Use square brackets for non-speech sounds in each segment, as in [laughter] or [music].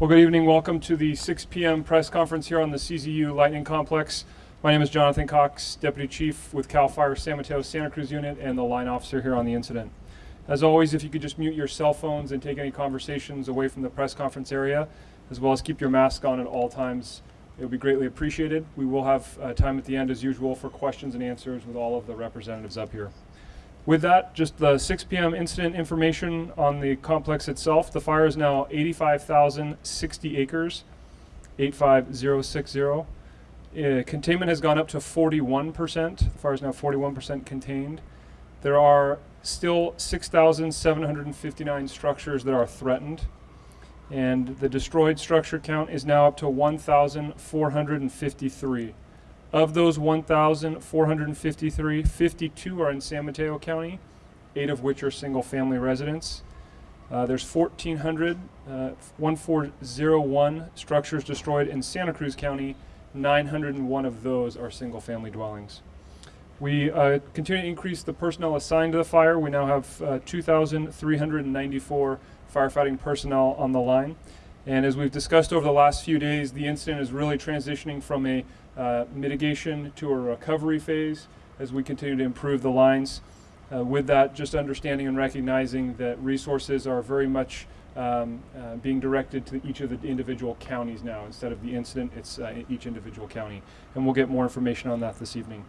Well, good evening. Welcome to the 6 p.m. press conference here on the CZU Lightning Complex. My name is Jonathan Cox, Deputy Chief with CAL FIRE San Mateo Santa Cruz Unit and the line officer here on the incident. As always, if you could just mute your cell phones and take any conversations away from the press conference area, as well as keep your mask on at all times, it would be greatly appreciated. We will have uh, time at the end, as usual, for questions and answers with all of the representatives up here. With that, just the 6 p.m. incident information on the complex itself. The fire is now 85,060 acres, 85060. Uh, containment has gone up to 41%. The fire is now 41% contained. There are still 6,759 structures that are threatened. And the destroyed structure count is now up to 1,453. Of those 1,453, 52 are in San Mateo County, eight of which are single family residents. Uh, there's 1,400, uh, 1401 structures destroyed in Santa Cruz County. 901 of those are single family dwellings. We uh, continue to increase the personnel assigned to the fire. We now have uh, 2,394 firefighting personnel on the line. And as we've discussed over the last few days, the incident is really transitioning from a uh, mitigation to a recovery phase as we continue to improve the lines. Uh, with that, just understanding and recognizing that resources are very much um, uh, being directed to each of the individual counties now. Instead of the incident, it's uh, each individual county. And we'll get more information on that this evening.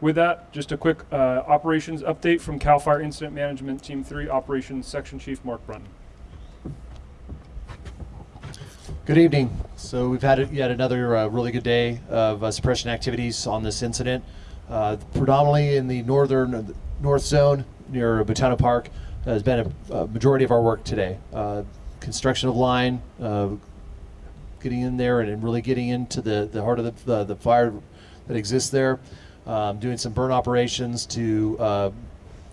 With that, just a quick uh, operations update from CAL FIRE Incident Management Team 3 Operations Section Chief Mark Brunton. Good evening. So we've had yet another uh, really good day of uh, suppression activities on this incident. Uh, predominantly in the northern uh, north zone near Butano Park has been a, a, majority of our work today. Uh, construction of line, uh, getting in there and really getting into the, the heart of the, the, the fire that exists there. Um, doing some burn operations to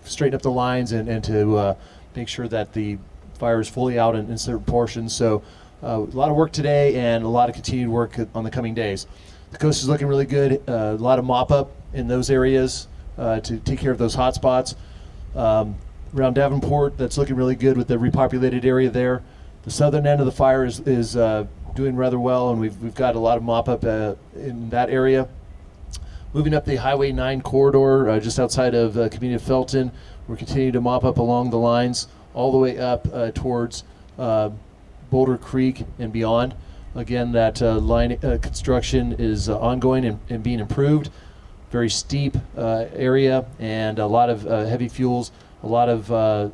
straighten up the lines and, and to make sure that the fire is fully out in, in certain portions. So a lot of work today and a lot of continued work on the coming days. The coast is looking really good. Uh, a lot of mop up in those areas uh, to take care of those hot spots. Um, around Davenport, that's looking really good with the repopulated area there. The southern end of the fire is, is uh, doing rather well, and we've, we've got a lot of mop up uh, in that area. Moving up the Highway 9 corridor uh, just outside of uh, community of Felton, we're continuing to mop up along the lines all the way up towards Boulder Creek and beyond. Again, that uh, line uh, construction is uh, ongoing and, and, being improved. Very steep uh, area and a lot of uh, heavy fuels, a lot of uh,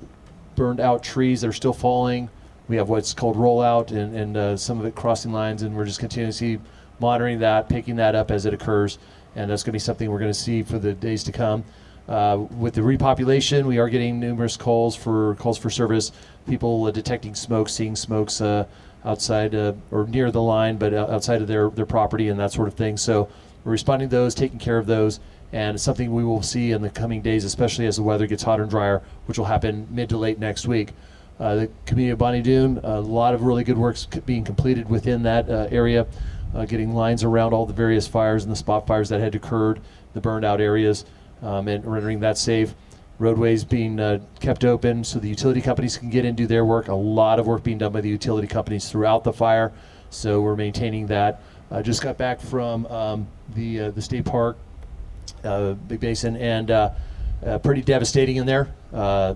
burned out trees that are still falling. We have what's called rollout and, and some of it crossing lines, and we're just continuously monitoring that, picking that up as it occurs. And that's going to be something we're going to see for the days to come. Uh, with the repopulation, we are getting numerous calls for calls for service. People uh, detecting smoke, seeing smokes uh, outside uh, or near the line, but outside of their their property and that sort of thing. So we're responding to those, taking care of those, and it's something we will see in the coming days, especially as the weather gets hotter and drier, which will happen mid to late next week. Uh, the community of Bonny Doon, a lot of really good works being completed within that area, getting lines around all the various fires and the spot fires that had occurred, the burned out areas um, and rendering that safe. Roadways being uh, kept open so the utility companies can get in and do their work. A lot of work being done by the utility companies throughout the fire, so we're maintaining that. I just got back from um, the uh, the state park, uh, Big Basin, and uh, uh, pretty devastating in there. Uh,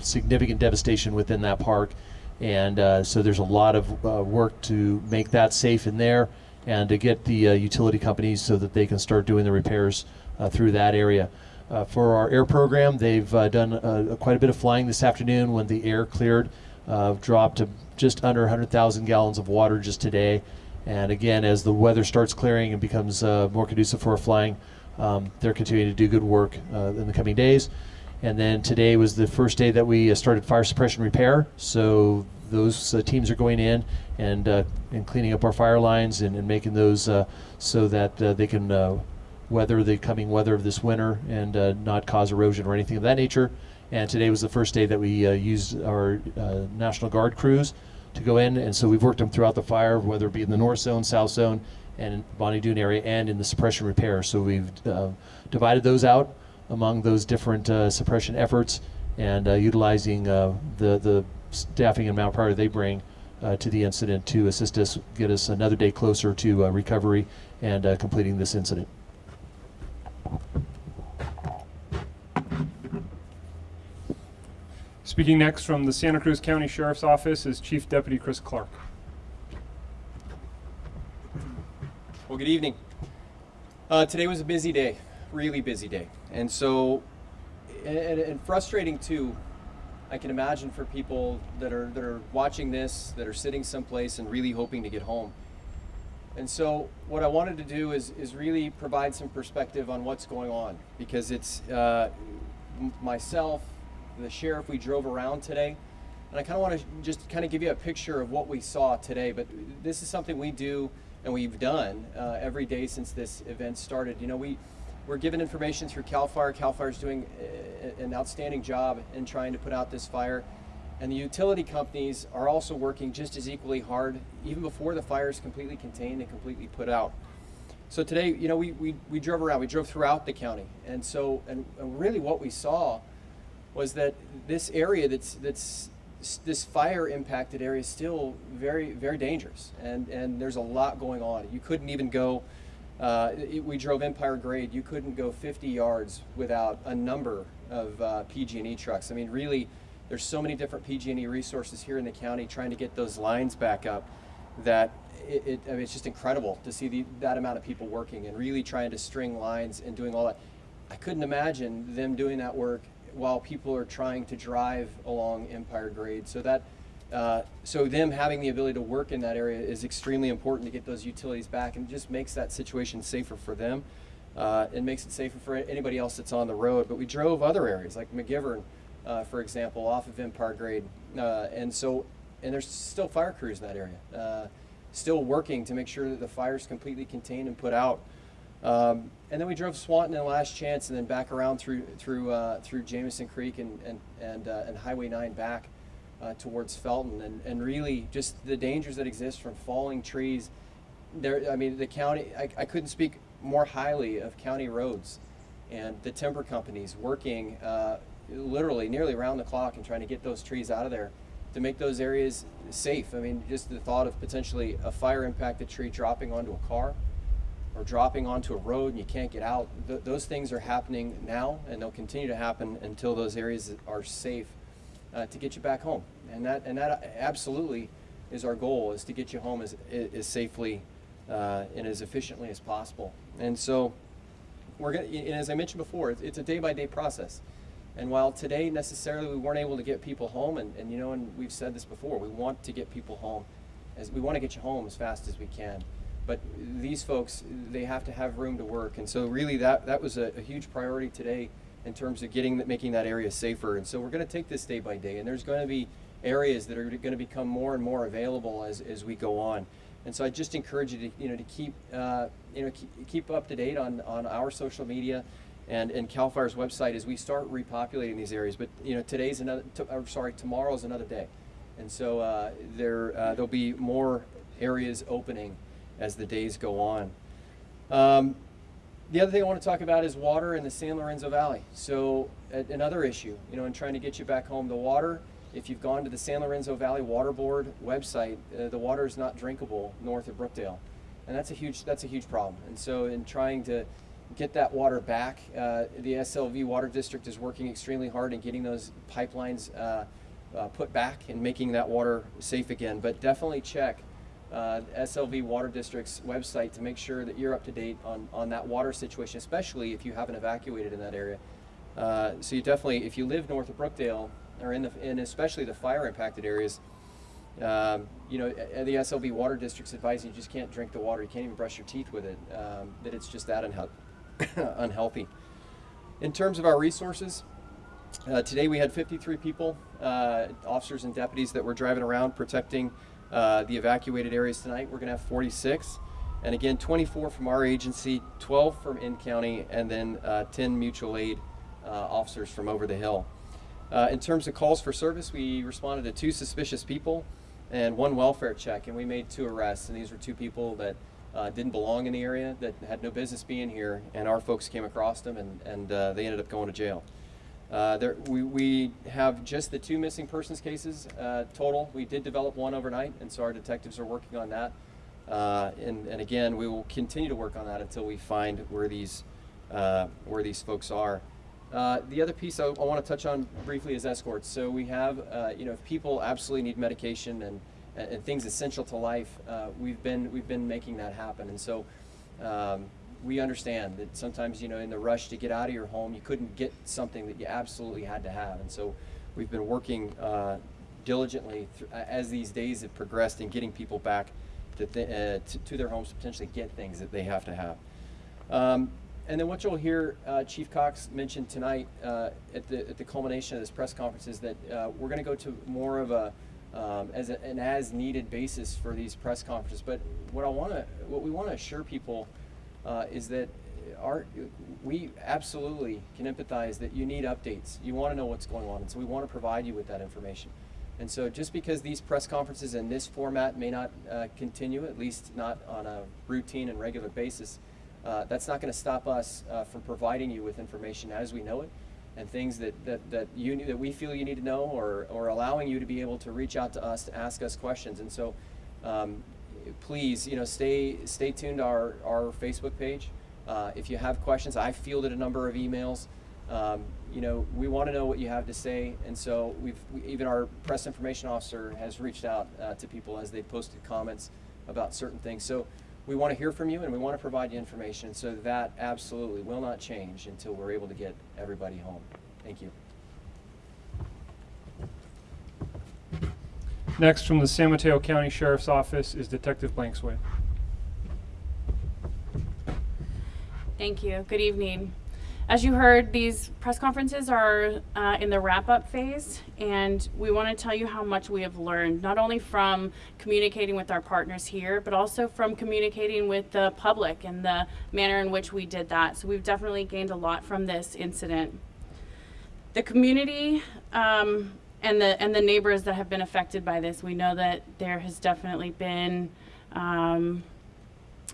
significant devastation within that park, and so there's a lot of work to make that safe in there and to get the utility companies so that they can start doing the repairs through that area. Uh, for our air program, they've uh, done quite a bit of flying this afternoon when the air cleared, dropped to just under 100,000 gallons of water just today. And again, as the weather starts clearing and becomes more conducive for flying, um, they're continuing to do good work in the coming days. And then today was the first day that we started fire suppression repair. So those uh, teams are going in and uh, and cleaning up our fire lines and, and making those uh, so that they can weather the coming weather of this winter and uh, not cause erosion or anything of that nature. And today was the first day that we uh, used our uh, National Guard crews to go in, and so we've worked them throughout the fire, whether it be in the north zone, south zone, and Bonny Doon area, and in the suppression repair. So we've uh, divided those out among those different uh, suppression efforts, and uh, utilizing the the staffing and manpower they bring uh, to the incident to assist us get us another day closer to uh, recovery and uh, completing this incident. Speaking next from the Santa Cruz County Sheriff's Office is Chief Deputy Chris Clark. Well, good evening. Uh, today was a busy day, really busy day, and so and, and, frustrating too. I can imagine for people that are that are watching this, that are sitting someplace and really hoping to get home. And so, what I wanted to do is is really provide some perspective on what's going on because it's uh, m- the sheriff. We drove around today, and I kind of want to just kind of give you a picture of what we saw today. But this is something we do and we've done uh, every day since this event started. You know, we we're given information through Cal Fire. Cal FIRE is doing an outstanding job in trying to put out this fire, and the utility companies are also working just as equally hard, even before the fire is completely contained and completely put out. So today, you know, we, we, we drove around, we drove throughout the county. And so, and, and really what we saw was that this area that's, that's this fire impacted area is still very, very dangerous. And, and there's a lot going on. You couldn't even go, uh, it, we drove Empire Grade, you couldn't go 50 yards without a number of uh, PG&E trucks. I mean, really, there's so many different PG&E resources here in the county trying to get those lines back up that it, it I mean, it's just incredible to see the, that amount of people working and really trying to string lines and doing all that. I couldn't imagine them doing that work while people are trying to drive along Empire Grade. So that, uh, so them having the ability to work in that area is extremely important to get those utilities back, and just makes that situation safer for them. Uh, it makes it safer for anybody else that's on the road. But we drove other areas like McGivern, uh, for example, off of Empire Grade, uh, and so and there's still fire crews in that area, uh, still working to make sure that the fire is completely contained and put out. Um, and then we drove Swanton and Last Chance, and then back around through through uh, through Jamison Creek and and and, uh, and Highway 9 back uh, towards Felton, and and really just the dangers that exist from falling trees. There, I mean, the county. I, I couldn't speak more highly of county roads, and the timber companies working uh, literally nearly around the clock and trying to get those trees out of there to make those areas safe. I mean, just the thought of potentially a fire impacted tree dropping onto a car or dropping onto a road and you can't get out. Th- those things are happening now and they'll continue to happen until those areas are safe uh, to get you back home. And that, and that absolutely is our goal is to get you home as, as safely uh, and as efficiently as possible. And so we're to, and as I mentioned before, it's, it's a day by day process. And while today necessarily we weren't able to get people home, and, and you know, and we've said this before, we want to get people home, as we want to get you home as fast as we can. But these folks, they have to have room to work, and so really that that was a, a huge priority today in terms of getting making that area safer. And so we're going to take this day by day, and there's going to be areas that are going to become more and more available as, as we go on. And so I just encourage you to you know to keep uh, you know keep, keep up to date on on our social media and, and CAL FIRE's website as we start repopulating these areas. But you know, today's another. Sorry, tomorrow's another day, and so uh, there uh, there'll be more areas opening as the days go on. Um, the other thing I want to talk about is water in the San Lorenzo Valley. So another issue, you know, in trying to get you back home, the water. If you've gone to the San Lorenzo Valley Water Board website, uh, the water is not drinkable north of Brookdale, and that's a huge that's a huge problem. And so in trying to get that water back. Uh, the SLV Water District is working extremely hard in getting those pipelines uh, uh, put back and making that water safe again. But definitely check uh, SLV Water District's website to make sure that you're up to date on, on that water situation, especially if you haven't evacuated in that area. Uh, so you definitely, if you live north of Brookdale, or in the, and especially the fire impacted areas, um, you know, the SLV Water District's advising you just can't drink the water. You can't even brush your teeth with it. Um, that it's just that unhealthy. [coughs] unhealthy. In terms of our resources, uh, today we had 53 people, uh, officers and deputies that were driving around protecting uh, the evacuated areas tonight. We're going to have 46. And again, 24 from our agency, 12 from in county, and then uh, 10 mutual aid uh, officers from over the hill. Uh, in terms of calls for service, we responded to two suspicious people and one welfare check, and we made two arrests. And these were two people that didn't belong in the area, that had no business being here, and our folks came across them, and, and they ended up going to jail. Uh, there, we, we have just the two missing persons cases uh, total. We did develop one overnight, and so our detectives are working on that. Uh, and, and again, we will continue to work on that until we find where these, uh, where these folks are. Uh, the other piece I, I want to touch on briefly is escorts. So we have, you know, if people absolutely need medication and, and, and things essential to life, we've been we've been making that happen. And so um, we understand that sometimes, you know, in the rush to get out of your home, you couldn't get something that you absolutely had to have. And so we've been working uh, diligently thr- as these days have progressed in getting people back to, th- uh, to, their homes to potentially get things that they have to have. Um, and then what you'll hear uh, Chief Cox mention tonight uh, at, the, at the culmination of this press conference is that uh, we're going to go to more of a um, as a, an as needed basis for these press conferences. But what I want to what we want to assure people uh, is that our we absolutely can empathize that you need updates. You want to know what's going on, and so we want to provide you with that information. And so, just because these press conferences in this format may not uh, continue, at least not on a routine and regular basis, uh, that's not going to stop us uh, from providing you with information as we know it, and things that, that, that you that we feel you need to know, or or allowing you to be able to reach out to us to ask us questions. And so, um, please, you know, stay stay tuned to our our Facebook page. Uh, if you have questions, I fielded a number of emails. Um, you know, we want to know what you have to say, and so we've we, even our press information officer has reached out uh, to people as they posted comments about certain things. So we want to hear from you, and we want to provide you information. So that absolutely will not change until we're able to get everybody home. Thank you. Next, from the San Mateo County Sheriff's Office is Detective Blankswade. Thank you. Good evening. As you heard, these press conferences are uh, in the wrap up phase, and we want to tell you how much we have learned, not only from communicating with our partners here, but also from communicating with the public and the manner in which we did that. So, we've definitely gained a lot from this incident. The community um, and the and the neighbors that have been affected by this, we know that there has definitely been um,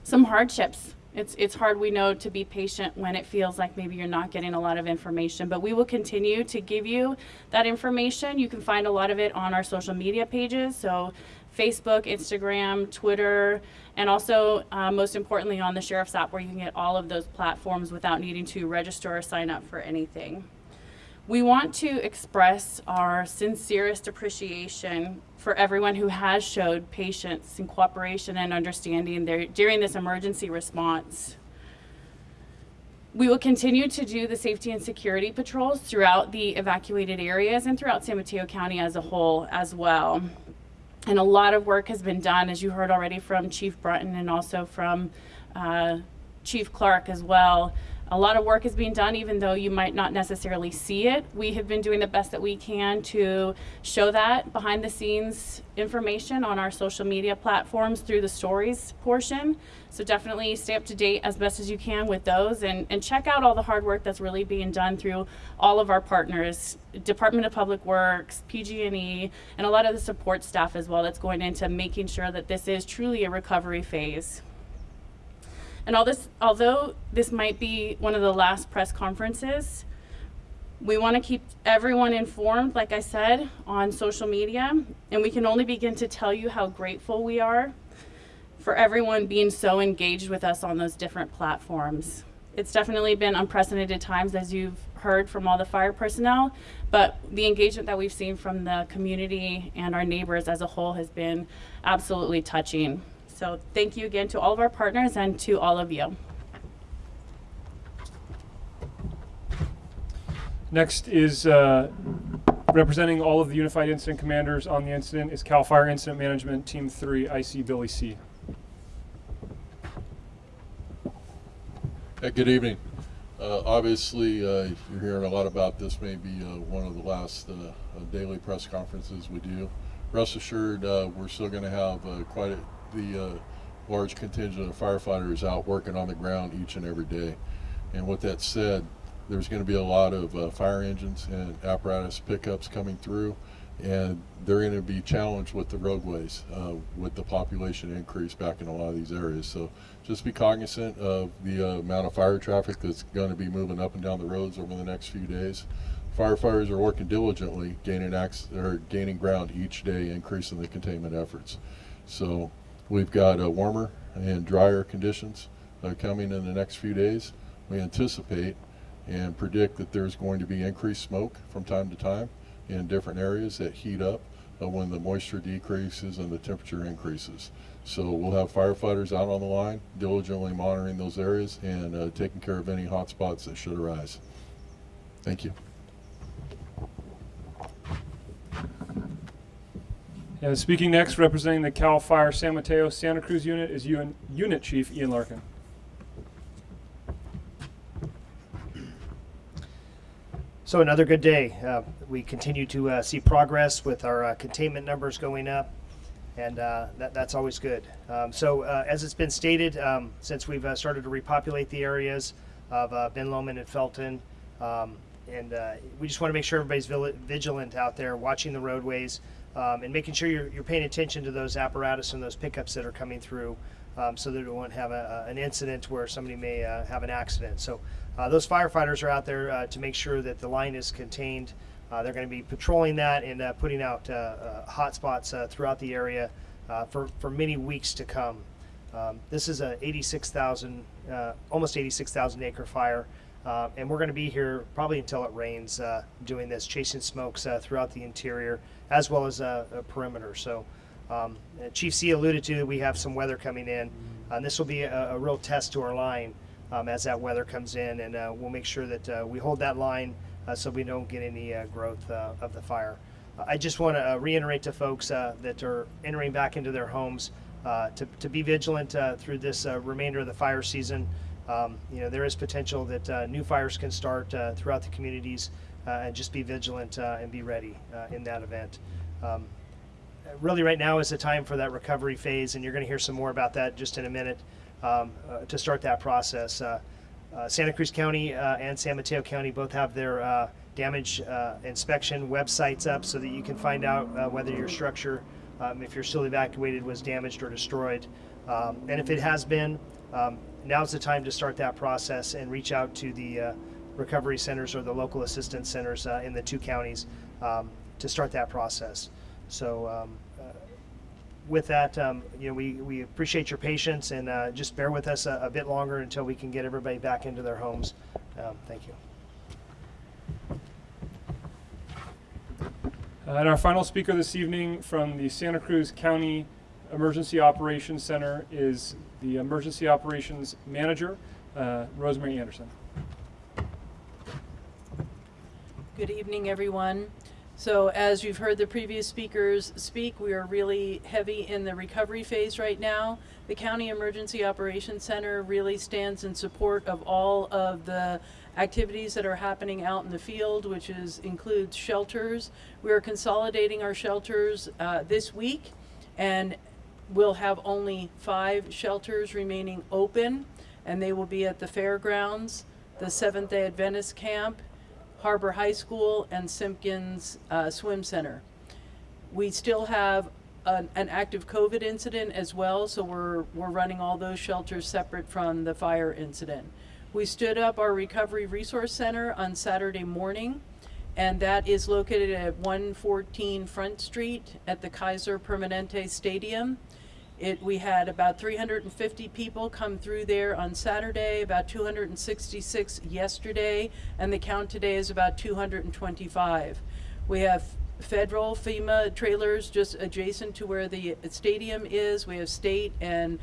some hardships. It's it's hard we know to be patient when it feels like maybe you're not getting a lot of information, but we will continue to give you that information. You can find a lot of it on our social media pages, so Facebook, Instagram, Twitter, and also uh, most importantly on the sheriff's app where you can get all of those platforms without needing to register or sign up for anything. We want to express our sincerest appreciation for everyone who has showed patience and cooperation and understanding there, during this emergency response. We will continue to do the safety and security patrols throughout the evacuated areas and throughout San Mateo County as a whole as well. And a lot of work has been done, as you heard already from Chief Brunton and also from uh, Chief Clark as well. A lot of work is being done, even though you might not necessarily see it. We have been doing the best that we can to show that behind the scenes information on our social media platforms through the stories portion. So definitely stay up to date as best as you can with those and, and check out all the hard work that's really being done through all of our partners, Department of Public Works, PG&E, and a lot of the support staff as well that's going into making sure that this is truly a recovery phase. And all this, although this might be one of the last press conferences, we want to keep everyone informed, like I said, on social media. And we can only begin to tell you how grateful we are for everyone being so engaged with us on those different platforms. It's definitely been unprecedented times, as you've heard from all the fire personnel, but the engagement that we've seen from the community and our neighbors as a whole has been absolutely touching. So thank you again to all of our partners and to all of you. Next is uh, representing all of the Unified Incident Commanders on the incident is CAL FIRE Incident Management Team 3, IC Billy See. Uh, Good evening. Uh, Obviously, uh, you're hearing a lot about this, maybe uh, one of the last uh, uh, daily press conferences we do. Rest assured, uh, we're still going to have uh, quite a, the uh, large contingent of firefighters out working on the ground each and every day. And with that said, there's going to be a lot of uh, fire engines and apparatus pickups coming through, and they're going to be challenged with the roadways uh, with the population increase back in a lot of these areas. So just be cognizant of the uh, amount of fire traffic that's going to be moving up and down the roads over the next few days. firefighters are working diligently, gaining ac- or gaining ground each day, increasing the containment efforts. So we've got uh, warmer and drier conditions uh, coming in the next few days. We anticipate and predict that there's going to be increased smoke from time to time in different areas that heat up uh, when the moisture decreases and the temperature increases. So we'll have firefighters out on the line, diligently monitoring those areas and uh, taking care of any hot spots that should arise. Thank you. Uh, speaking next, representing the Cal Fire San Mateo Santa Cruz unit is UN, Unit Chief Ian Larkin. So another good day. Uh, we continue to uh, see progress with our uh, containment numbers going up, and uh, that, that's always good. Um, so uh, as it's been stated, um, since we've uh, started to repopulate the areas of Ben Lomond and Felton, um, and we just want to make sure everybody's vigilant out there, watching the roadways, um, and making sure you're, you're paying attention to those apparatus and those pickups that are coming through, um, so that it won't have a, a- an incident where somebody may uh, have an accident. So uh, those firefighters are out there uh, to make sure that the line is contained. Uh, they're going to be patrolling that and uh, putting out uh, hot spots throughout the area for, for many weeks to come. Um, this is a 86,000, uh, almost 86,000 acre fire, uh, and we're going to be here probably until it rains, uh, doing this, chasing smokes uh, throughout the interior as well as uh, a perimeter. So, um, Chief See alluded to we have some weather coming in, and this will be a, a real test to our line um, as that weather comes in, and uh, we'll make sure that uh, we hold that line so we don't get any growth of the fire. I just want to reiterate to folks that are entering back into their homes to, to be vigilant through this remainder of the fire season. Um, you know, there is potential that uh, new fires can start uh, throughout the communities, uh, and just be vigilant uh, and be ready uh, in that event. Um, really right now is the time for that recovery phase, and you're going to hear some more about that just in a minute um, to start that process. Santa Cruz County and San Mateo County both have their damage inspection websites up so that you can find out whether your structure, um, if you're still evacuated, was damaged or destroyed. Um, and if it has been, um, now's the time to start that process and reach out to the uh, recovery centers or the local assistance centers uh, in the two counties um, to start that process. So um, uh, with that, um, you know, we, we appreciate your patience and uh, just bear with us a, a bit longer until we can get everybody back into their homes. Um, thank you. Uh, and our final speaker this evening from the Santa Cruz County Emergency Operations Center is the Emergency Operations Manager, uh, Rosemary Anderson. Good evening, everyone. So as you've heard the previous speakers speak, we are really heavy in the recovery phase right now. The County Emergency Operations Center really stands in support of all of the activities that are happening out in the field, which is includes shelters. We are consolidating our shelters uh, this week, and we'll have only five shelters remaining open, and they will be at the fairgrounds, the Seventh Day Adventist camp, Harbor High School and Simpkins uh, Swim Center. We still have an, an active COVID incident as well, so we're, we're running all those shelters separate from the fire incident. We stood up our Recovery Resource Center on Saturday morning, and that is located at 114 Front Street at the Kaiser Permanente Stadium. It, we had about 350 people come through there on Saturday, about 266 yesterday, and the count today is about 225. We have federal FEMA trailers just adjacent to where the stadium is. We have state and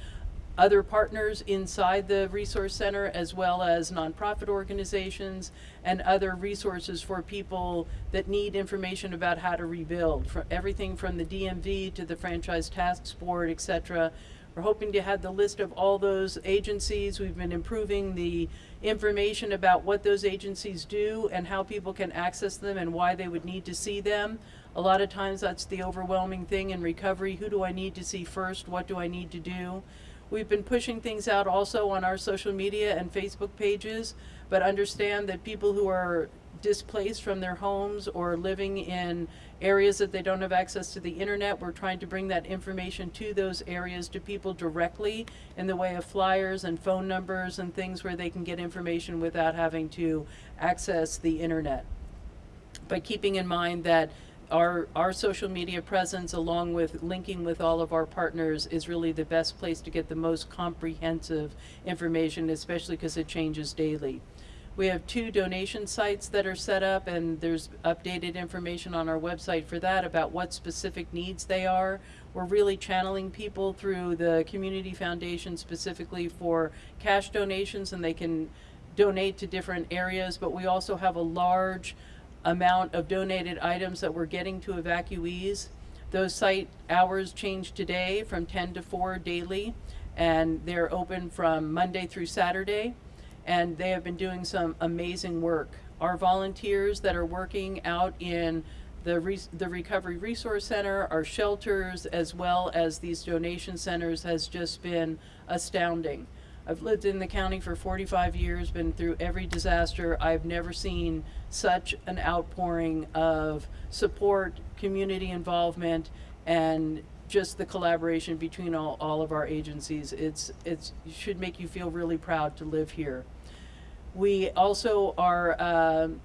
other partners inside the resource center as well as nonprofit organizations and other resources for people that need information about how to rebuild. For everything from the DMV to the franchise tax board etc we're hoping to have the list of all those agencies. We've been improving the information about what those agencies do and how people can access them and why they would need to see them. A lot of times that's the overwhelming thing in recovery. Who do i need to see first? What do i need to do We've been pushing things out also on our social media and Facebook pages, but understand that people who are displaced from their homes or living in areas that they don't have access to the internet, we're trying to bring that information to those areas to people directly in the way of flyers and phone numbers and things where they can get information without having to access the internet. but keeping in mind that our, our social media presence along with linking with all of our partners is really the best place to get the most comprehensive information, especially because it changes daily. We have two donation sites that are set up and there's updated information on our website for that about what specific needs they are. We're really channeling people through the community foundation specifically for cash donations and they can donate to different areas, but we also have a large amount of donated items that we're getting to evacuees. Those site hours change today from 10 to 4 daily, and they're open from Monday through Saturday. And they have been doing some amazing work. Our volunteers that are working out in the, re- the Recovery Resource Center, our shelters, as well as these donation centers, has just been astounding. I've lived in the county for 45 years, been through every disaster. I've never seen such an outpouring of support, community involvement, and just the collaboration between all, all of our agencies. It's, it's, it should make you feel really proud to live here. We also are um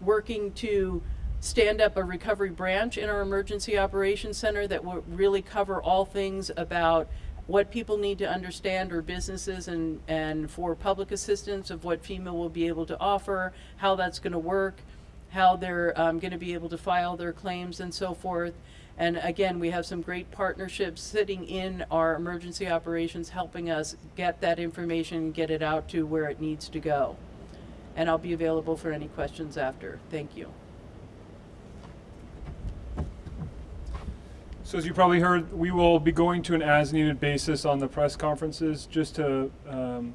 working to stand up a recovery branch in our emergency operations center that will really cover all things about what people need to understand or businesses and, and for public assistance of what FEMA will be able to offer, how that's going to work, how they're um, going to be able to file their claims and so forth. And again, we have some great partnerships sitting in our emergency operations helping us get that information, get it out to where it needs to go. And I'll be available for any questions after. Thank you. So as you probably heard, we will be going to an as-needed basis on the press conferences, just to um,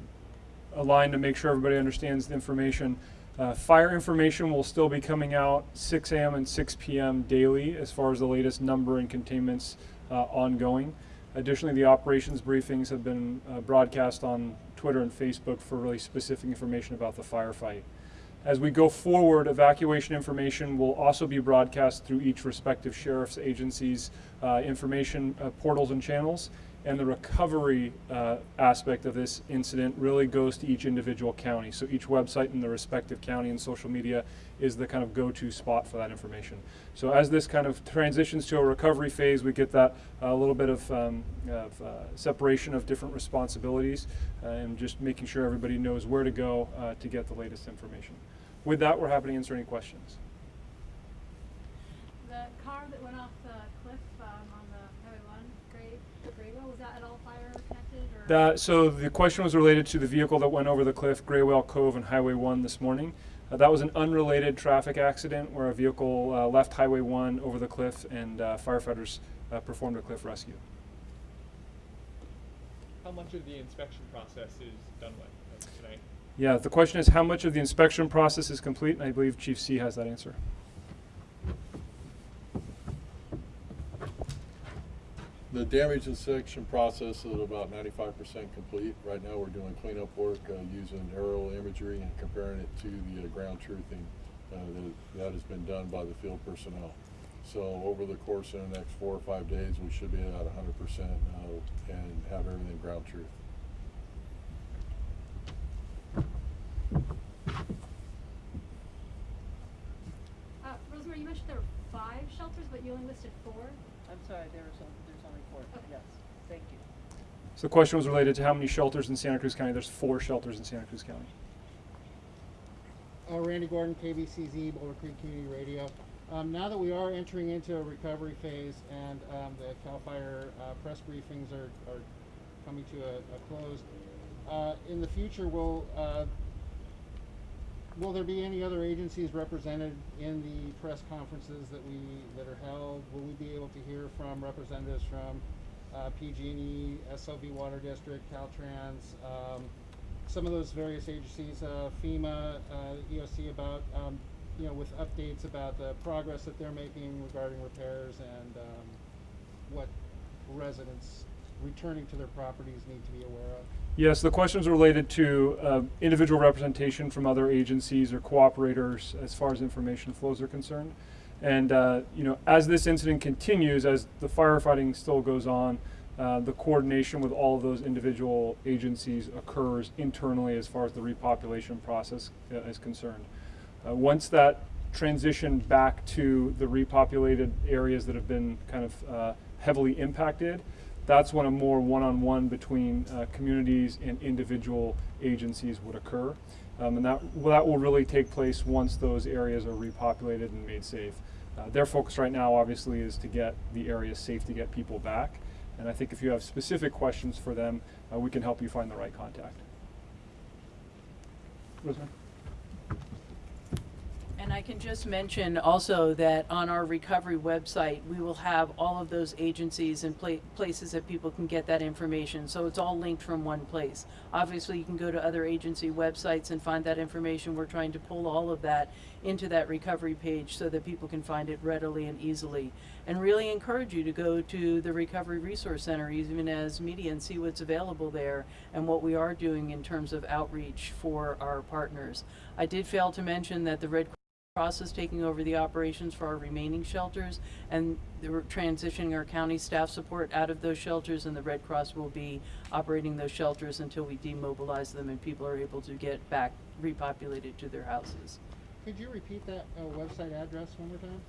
align to make sure everybody understands the information. Uh, fire information will still be coming out 6 a.m. and 6 p.m. daily, as far as the latest number and containments uh, ongoing. Additionally, the operations briefings have been uh, broadcast on Twitter and Facebook for really specific information about the firefight. As we go forward, evacuation information will also be broadcast through each respective sheriff's agency's uh, information uh, portals and channels. And the recovery uh, aspect of this incident really goes to each individual county. So each website in the respective county and social media is the kind of go-to spot for that information. So as this kind of transitions to a recovery phase, we get that a little bit of, um, of uh, separation of different responsibilities uh, and just making sure everybody knows where to go uh, to get the latest information. With that, we're happy to answer any questions. The that went off the cliff um, on the Highway 1, Gray, Graywell, was that at all fire connected or? That, so the question was related to the vehicle that went over the cliff, Graywell Cove and Highway 1 this morning. Uh, that was an unrelated traffic accident where a vehicle uh, left Highway 1 over the cliff and uh, firefighters uh, performed a cliff rescue. How much of the inspection process is done with tonight? Yeah, the question is how much of the inspection process is complete, and I believe Chief See has that answer. The damage inspection process is about ninety-five percent complete. Right now, we're doing cleanup work, uh, using aerial imagery and comparing it to the uh, ground truthing, uh, that, that has been done by the field personnel. So over the course of the next four or five days, we should be at hundred percent, uh, and have everything ground truth. Uh, Rosemary, you mentioned there were five shelters, but you only listed four. I'm sorry, there was, there's only four. Yes, thank you. So the question was related to how many shelters in Santa Cruz County. There's four shelters in Santa Cruz County. Uh, Randy Gordon, KBCZ, Boulder Creek Community Radio. Um, now that we are entering into a recovery phase and um, the CAL FIRE uh, press briefings are, are coming to a, a close, uh, in the future, will uh, will there be any other agencies represented in the press conferences that we that are held? Will we be able to hear from representatives from uh, PG&E, SLV Water District, Caltrans, um, some of those various agencies, uh, FEMA, uh, EOC, about um, you know with updates about the progress that they're making regarding repairs and um, what residents returning to their properties need to be aware of. Yes, the questions related to uh, individual representation from other agencies or cooperators as far as information flows are concerned. And, uh, you know, as this incident continues, as the firefighting still goes on, uh, the coordination with all of those individual agencies occurs internally as far as the repopulation process uh, is concerned. Uh, once that transition back to the repopulated areas that have been kind of uh, heavily impacted, that's when a more one-on-one between uh, communities and individual agencies would occur. Um, and that, that will really take place once those areas are repopulated and made safe. Uh, their focus right now, obviously, is to get the areas safe to get people back. And I think if you have specific questions for them, uh, we can help you find the right contact. Rosemary? And I can just mention also that on our recovery website, we will have all of those agencies and pla- places that people can get that information. So it's all linked from one place. Obviously, you can go to other agency websites and find that information. We're trying to pull all of that into that recovery page so that people can find it readily and easily. And really encourage you to go to the Recovery Resource Center, even as media, and see what's available there and what we are doing in terms of outreach for our partners. I did fail to mention that the Red Cross is taking over the operations for our remaining shelters and we're transitioning our county staff support out of those shelters and the Red Cross will be operating those shelters until we demobilize them and people are able to get back repopulated to their houses. Could you repeat that uh, website address one more time?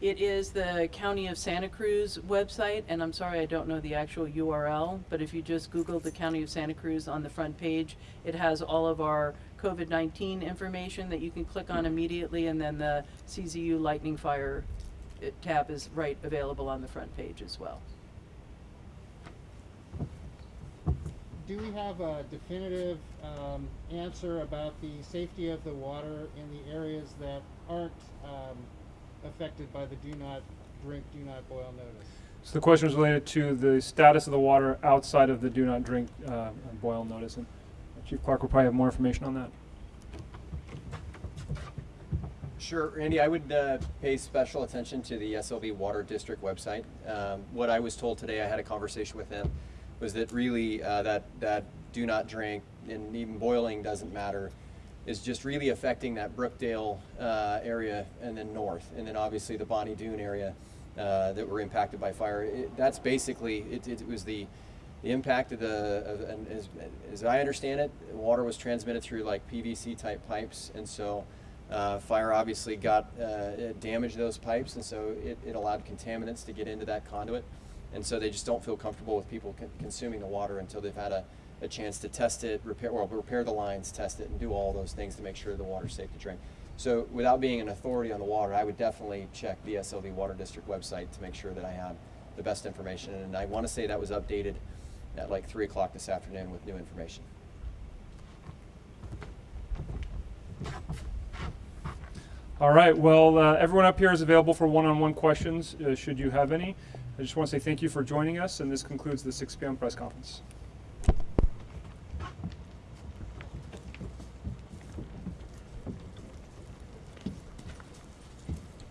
It is the County of Santa Cruz website, and I'm sorry I don't know the actual URL, but if you just Google the County of Santa Cruz on the front page, it has all of our COVID-19 information that you can click on immediately, and then the CZU Lightning Fire uh, tab is right available on the front page as well. Do we have a definitive um, answer about the safety of the water in the areas that aren't um, affected by the do not drink, do not boil notice? So the question was related to the status of the water outside of the do not drink uh, boil notice. And Chief Clark will probably have more information on that. Sure, Randy, I would uh, pay special attention to the SLV Water District website. Um, what I was told today, I had a conversation with them, was that really uh, that that do not drink and even boiling doesn't matter, is just really affecting that Brookdale uh, area and then north, and then obviously the Bonny Doon area uh, that were impacted by fire. It, that's basically it, it was the the impact of the of, and as, as I understand it, water was transmitted through like PVC type pipes, and so. Uh, fire obviously got uh, damaged those pipes, and so it, it allowed contaminants to get into that conduit, and so they just don't feel comfortable with people con- consuming the water until they've had a, a chance to test it, repair well, repair the lines, test it, and do all those things to make sure the water's safe to drink. So, without being an authority on the water, I would definitely check the SLV Water District website to make sure that I have the best information. And I want to say that was updated at like three o'clock this afternoon with new information. All right. Well, uh, everyone up here is available for one-on-one questions, uh, should you have any. I just want to say thank you for joining us, and this concludes the 6 p.m. press conference.